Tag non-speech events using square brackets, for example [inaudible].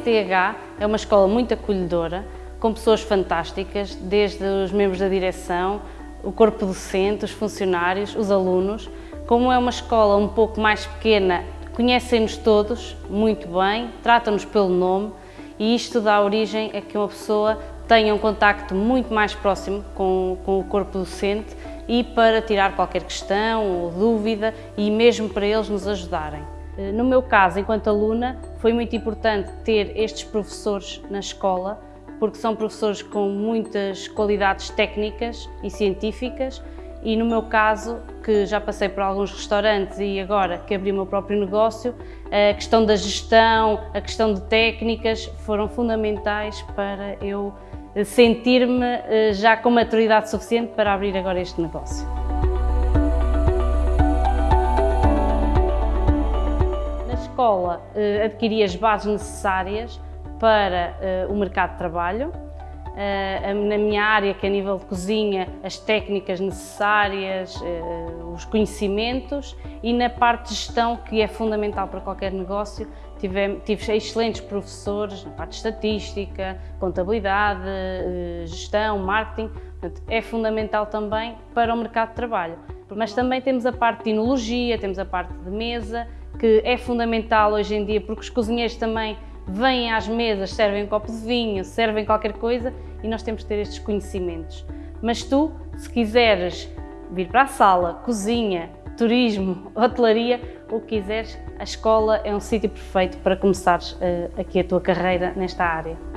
CTH é uma escola muito acolhedora, com pessoas fantásticas, desde os membros da direção, o corpo docente, os funcionários, os alunos. Como é uma escola um pouco mais pequena, conhecem-nos todos muito bem, tratam-nos pelo nome e isto dá origem a que uma pessoa tenha um contacto muito mais próximo com, com o corpo docente e para tirar qualquer questão ou dúvida e mesmo para eles nos ajudarem. Eh, no meu caso, enquanto aluna, foi muito importante ter estes professores na escola, porque são professores com muitas qualidades técnicas e científicas e no meu caso, que já passei por alguns restaurantes e agora que abri o meu próprio negócio, a questão da gestão, a questão de técnicas foram fundamentais para eu sentir-me eh, já com maturidade suficiente para abrir agora este negócio. Escola eh, adquiri as bases necessárias para eh, o mercado de trabalho. Eh, na minha área, que é a nível de cozinha, as técnicas necessárias, os conhecimentos e na parte de gestão, que é fundamental para qualquer negócio, tive, tive excelentes professores na parte de estatística, contabilidade, gestão, marketing, Portanto, é fundamental também para o mercado de trabalho. Mas também temos a parte de enologia, temos a parte de mesa, que é fundamental hoje em dia, porque os cozinheiros também vêm às mesas, servem um copo de vinho, servem qualquer coisa e nós temos que ter estes conhecimentos. Mas tu, se quiseres vir para a sala, cozinha, turismo, [laughs] hotelaria, o que quiseres, a escola é um sítio perfeito para começares uh, aqui a tua carreira nesta área.